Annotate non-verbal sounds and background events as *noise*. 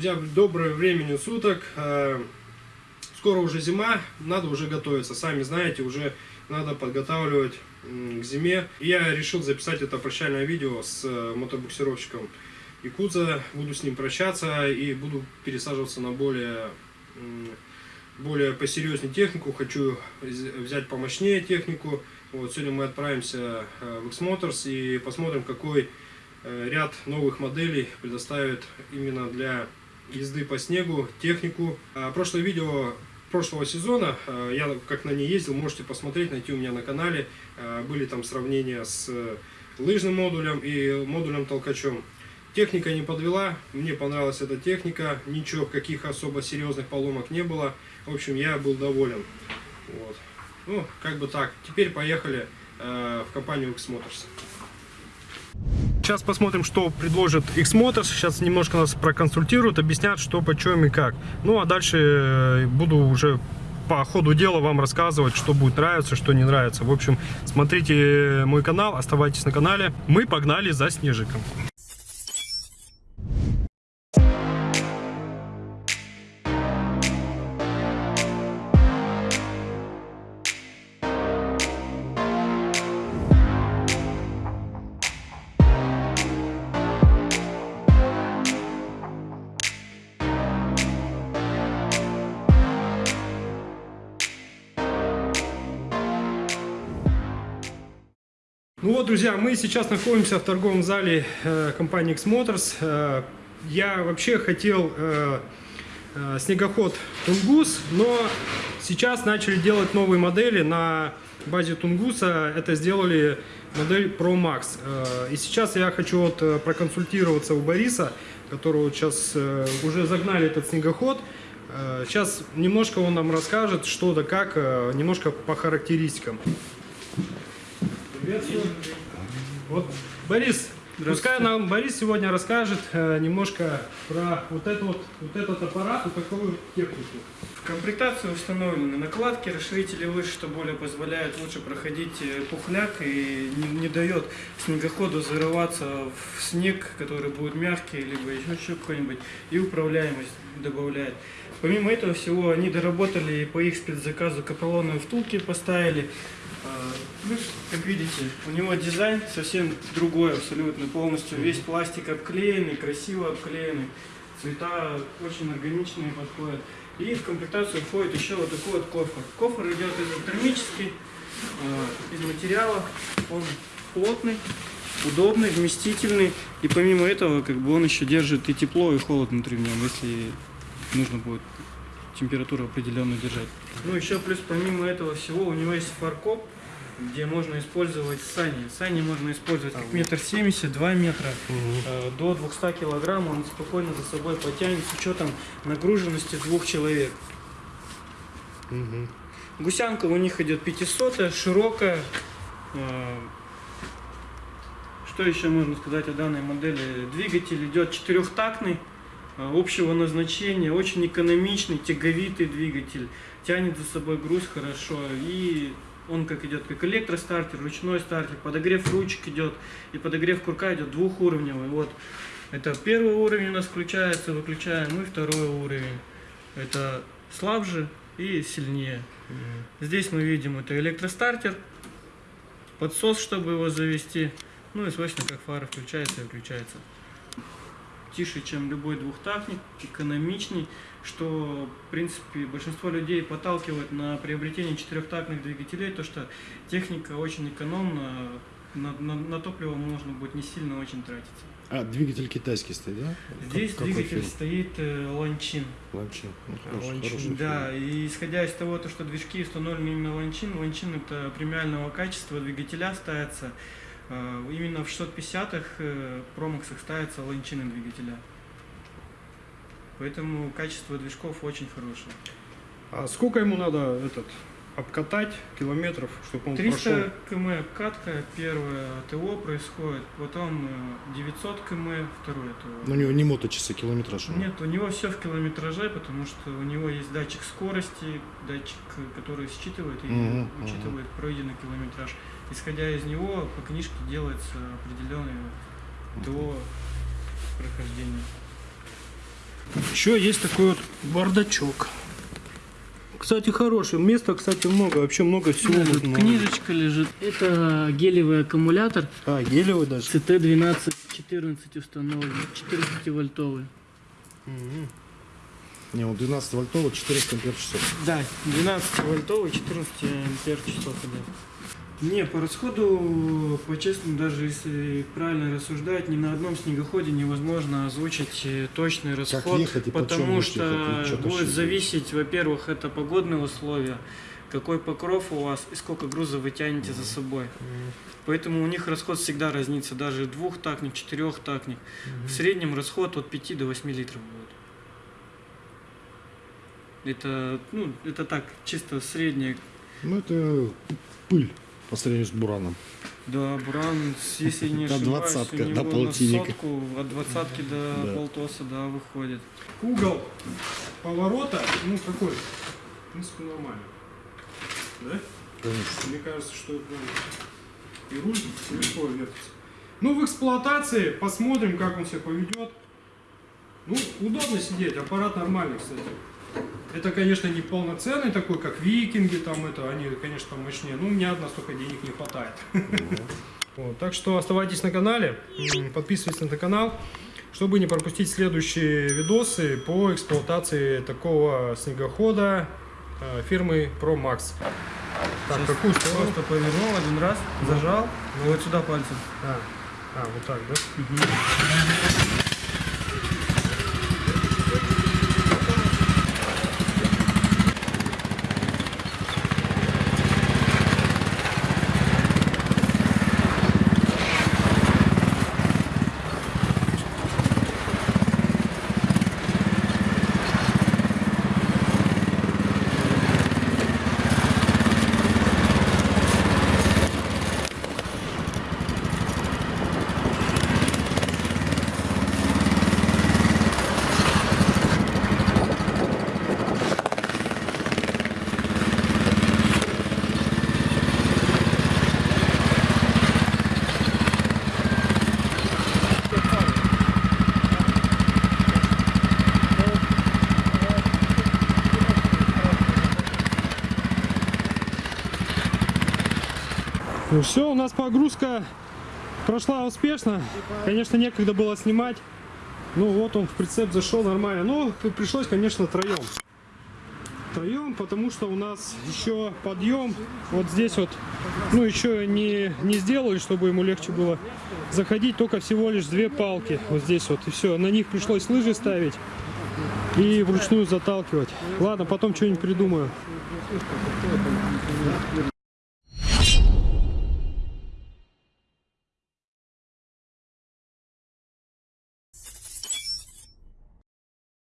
Друзья, доброе времени суток. Э, Скоро уже зима, надо уже готовиться. Сами знаете, уже надо подготавливать к зиме. Я решил записать это прощальное видео с э, мотобуксировщиком Якудза. Буду с ним прощаться и буду пересаживаться на более, более посерьезнее технику. Хочу взять помощнее технику. Вот, сегодня мы отправимся э, в X-Motors и посмотрим, какой ряд новых моделей предоставит именно для езды по снегу технику. А, Прошлое видео прошлого сезона, э, я как на ней ездил, можете посмотреть, найти у меня на канале. Э, Были там сравнения с э, лыжным модулем и модулем толкачом. Техника не подвела, мне понравилась эта техника, ничего, каких особо серьезных поломок не было. В общем, я был доволен. Вот. Ну, как бы так. Теперь поехали э, в компанию X-Motors. Сейчас посмотрим, что предложит X-Motors. Сейчас немножко нас проконсультируют, объяснят, что, почем и как. Ну, а дальше э, буду уже по ходу дела вам рассказывать, что будет нравиться, что не нравится. В общем, смотрите мой канал, оставайтесь на канале. Мы погнали за снежиком. Вот, друзья, мы сейчас находимся в торговом зале э, компании X-Motors. Э, я вообще хотел э, снегоход Тунгус, но сейчас начали делать новые модели на базе Тунгуса. Это сделали модель Pro Max. И сейчас я хочу вот проконсультироваться у Бориса, которого сейчас уже загнали этот снегоход. Сейчас немножко он нам расскажет, что да как, немножко по характеристикам. Приветствую. Вот, Борис, пускай нам Борис сегодня расскажет э, немножко про вот, это вот, вот этот аппарат и такую технику. В комплектации установлены накладки, расширители лыж, что более позволяет лучше проходить э, пухляк и не, не дает снегоходу зарываться в снег, который будет мягкий, либо еще что какой-нибудь, и управляемость добавляет. Помимо этого всего, они доработали и по их спецзаказу капролоновые втулки поставили. Плюс, как видите, у него дизайн совсем другой абсолютно, полностью весь пластик обклеенный, красиво обклеенный, цвета очень органичные подходят. И в комплектацию входит еще вот такой вот кофр. Кофр идет изотермический, э, из материала, он плотный, удобный, вместительный. И помимо этого, как бы он еще держит и тепло, и холод внутри в нем, если нужно будет температуру определенную держать. Ну еще плюс помимо этого всего у него есть фаркоп, где можно использовать сани. Сани можно использовать как метр семьдесят, два метра, э, до 200 килограмм он спокойно за собой потянет с учетом нагруженности двух человек. Гусянка у них идет 500, широкая. Э, Что еще можно сказать о данной модели? Двигатель идет четырехтактный, э, общего назначения, очень экономичный, тяговитый двигатель, тянет за собой груз хорошо и он как идет как электростартер, ручной стартер, подогрев ручек идет и подогрев курка идет двухуровневый. Вот это первый уровень у нас включается, выключаем, и второй уровень. Это слабже и сильнее. Здесь мы видим это электростартер, подсос, чтобы его завести. Ну и свойственно, как фара включается и выключается. Тише, чем любой двухтактник, экономичней, что, в принципе, большинство людей подталкивает на приобретение четырехтактных двигателей, то что техника очень экономна, на, на- на топливо можно будет не сильно очень тратиться. А, двигатель китайский стоит, да? Здесь Как- двигатель фирмы? стоит э, Ланчин. Ланчин. Ну, хороший- Ланчин, хорошая да, фирма. и исходя из того, то, что движки установлены именно Ланчин, Ланчин это премиального качества двигателя ставится. Э, Именно в 650-х э, промоксах ставятся ланчины двигателя. Поэтому качество движков очень хорошее. А сколько ему надо этот обкатать километров, чтобы он 300 прошел? км катка, первое ТО происходит, потом э, 900 км, второе ТО. Но у него не моточасы, километраж. Нет, у него все в километраже, потому что у него есть датчик скорости, датчик, э, который считывает и Мгм, учитывает пройденный километраж. Исходя из него, по книжке делается определенное до прохождения. Еще есть такой вот бардачок. Кстати, хороший. Места, кстати, много. Вообще много всего. Да, можно книжечка лежит. Это гелевый аккумулятор А, гелевый даже. CT1214 установлен, 14 вольтовый. Не, он 12 вольтовый, 400 ампер часов. Да, 12 вольтовый, 14 ампер часов идет. Не, по расходу, по-честному, даже если правильно рассуждать, ни на одном снегоходе невозможно озвучить э, точный расход, ехать и почем потому что ехать, чё будет зависеть, во-первых, это погодные условия, какой покров у вас и сколько груза вы тянете за собой. Поэтому у них расход всегда разнится, даже двухтактник, четырехтактник. В среднем расход от 5 до 8 литров будет. Это, ну, это так, чисто среднее. Ну, это пыль по сравнению с бураном. Да, Буран, с- если не До *laughs* ошибаюсь, двадцатка, у до него на полтинника. сотку, от двадцатки до Да. полтоса, да, выходит. Угол поворота, ну какой? В принципе, нормально. Да? Конечно. Мне кажется, что и руль легко вертится. Ну, в эксплуатации посмотрим, как он себя поведет. Ну, удобно сидеть, аппарат нормальный, кстати. Это, конечно, не полноценный такой, как викинги, там это, они, конечно, мощнее. Ну, у меня одна столько денег не хватает. Вот, так что оставайтесь на канале, подписывайтесь на этот канал, чтобы не пропустить следующие видосы по эксплуатации такого снегохода э, фирмы ProMax. Так, какую сторону? Просто повернул один раз, зажал, ну вот сюда пальцем. А, а, вот так, да? Ну все, у нас погрузка прошла успешно. Конечно, некогда было снимать. Ну вот он в прицеп зашел нормально. Но пришлось, конечно, троем. Троем, потому что у нас еще подъем вот здесь вот, ну еще не, не сделали, чтобы ему легче было заходить. Только всего лишь две палки вот здесь вот и все. На них пришлось лыжи ставить и вручную заталкивать. Ладно, потом что-нибудь придумаю.